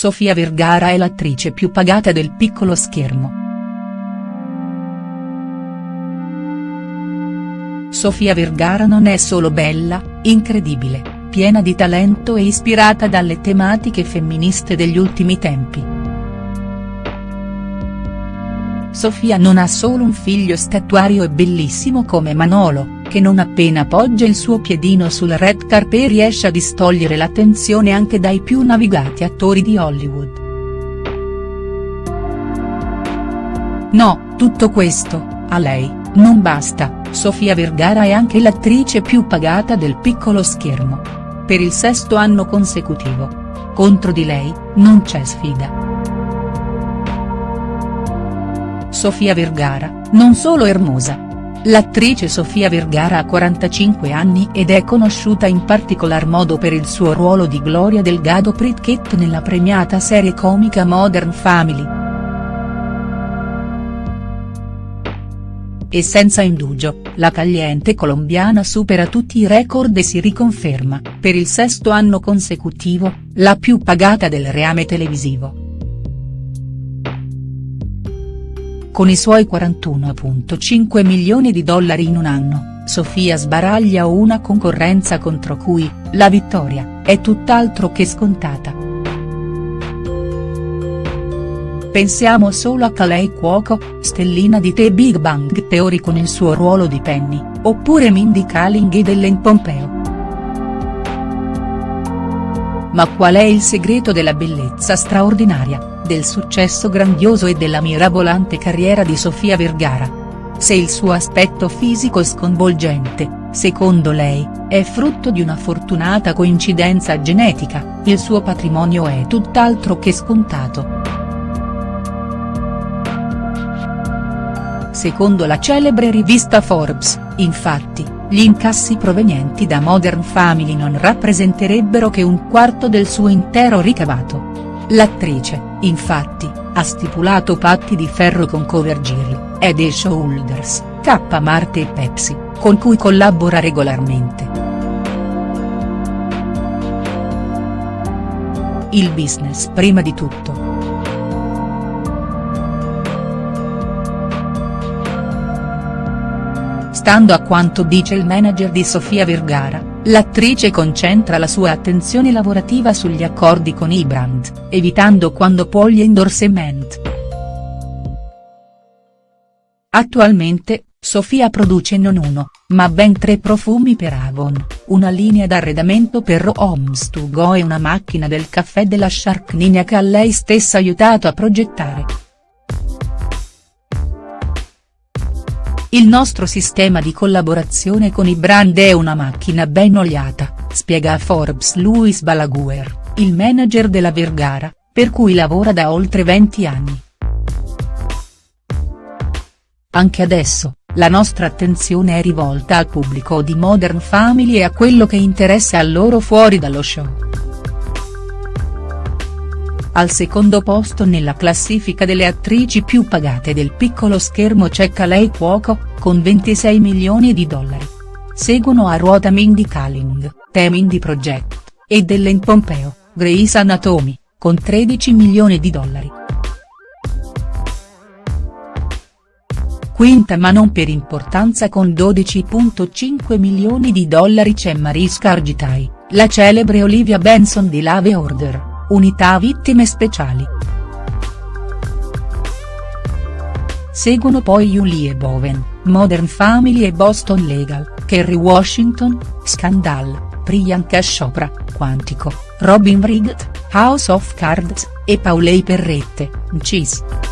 Sofia Vergara è l'attrice più pagata del piccolo schermo. Sofia Vergara non è solo bella, incredibile, piena di talento e ispirata dalle tematiche femministe degli ultimi tempi. Sofia non ha solo un figlio statuario e bellissimo come Manolo, che non appena poggia il suo piedino sul red carpet riesce a distogliere l'attenzione anche dai più navigati attori di Hollywood. No, tutto questo, a lei, non basta, Sofia Vergara è anche l'attrice più pagata del piccolo schermo. Per il sesto anno consecutivo. Contro di lei, non c'è sfida. Sofia Vergara, non solo ermosa, L'attrice Sofia Vergara ha 45 anni ed è conosciuta in particolar modo per il suo ruolo di Gloria Delgado Pritchett nella premiata serie comica Modern Family. E senza indugio, la tagliente colombiana supera tutti i record e si riconferma, per il sesto anno consecutivo, la più pagata del reame televisivo. Con i suoi 41.5 milioni di dollari in un anno, Sofia sbaraglia una concorrenza contro cui, la vittoria, è tutt'altro che scontata. Pensiamo solo a Kalei Cuoco, stellina di The Big Bang Theory con il suo ruolo di Penny, oppure Mindy Kaling e Ellen Pompeo. Ma qual è il segreto della bellezza straordinaria? Del successo grandioso e della mirabolante carriera di Sofia Vergara. Se il suo aspetto fisico sconvolgente, secondo lei, è frutto di una fortunata coincidenza genetica, il suo patrimonio è tutt'altro che scontato. Secondo la celebre rivista Forbes, infatti, gli incassi provenienti da Modern Family non rappresenterebbero che un quarto del suo intero ricavato. L'attrice, infatti, ha stipulato patti di ferro con Covergirl, The Shoulders, K Marte e Pepsi, con cui collabora regolarmente. Il business prima di tutto. Stando a quanto dice il manager di Sofia Vergara, L'attrice concentra la sua attenzione lavorativa sugli accordi con i evitando quando può gli endorsement. Attualmente, Sofia produce non uno, ma ben tre profumi per Avon, una linea d'arredamento per Homes to Go e una macchina del caffè della Shark Ninja che ha lei stessa aiutato a progettare. Il nostro sistema di collaborazione con i brand è una macchina ben oliata, spiega a Forbes Louis Balaguer, il manager della Vergara, per cui lavora da oltre 20 anni. Anche adesso, la nostra attenzione è rivolta al pubblico di Modern Family e a quello che interessa a loro fuori dallo show. Al secondo posto nella classifica delle attrici più pagate del piccolo schermo c'è Kalei Cuoco, con 26 milioni di dollari. Seguono a ruota Mindy Kaling, The Mindy Project, e Ellen Pompeo, Grey's Anatomy, con 13 milioni di dollari. Quinta ma non per importanza con 12.5 milioni di dollari c'è Mariska Argitai, la celebre Olivia Benson di Lave Order. Unità Vittime Speciali. Seguono poi Julie Bowen, Modern Family e Boston Legal, Kerry Washington, Scandal, Priyanka Chopra, Quantico, Robin Wright, House of Cards, e Paulei Perrette, Cheese.